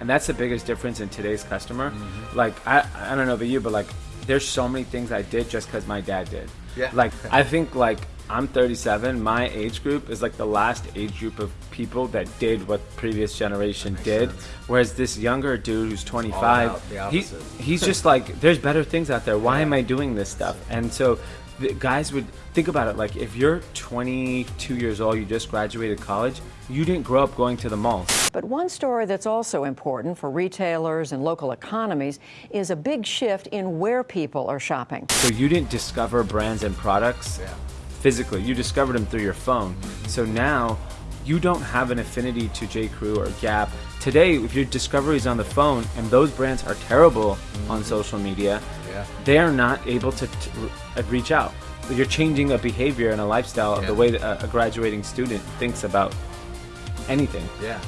and that's the biggest difference in today's customer. Mm-hmm. Like I, I don't know about you, but like there's so many things I did just because my dad did. Yeah. Like I think like I'm 37. My age group is like the last age group of people that did what previous generation did. sense. Whereas this younger dude who's 25, he, he's just like, there's better things out there. Why am I doing this stuff? And so the guys would think about it like if you're 22 years old, you just graduated college, you didn't grow up going to the malls. But one story that's also important for retailers and local economies is a big shift in where people are shopping. So you didn't discover brands and products Yeah. physically. You discovered them through your phone. So now you don't have an affinity to J. Crew or Gap. Today, if your discovery is on the phone and those brands are terrible mm-hmm. on social media, Yeah. they are not able to t- r- uh, reach out. You're changing a behavior and a lifestyle of the way that a, a graduating student thinks about anything. Yeah.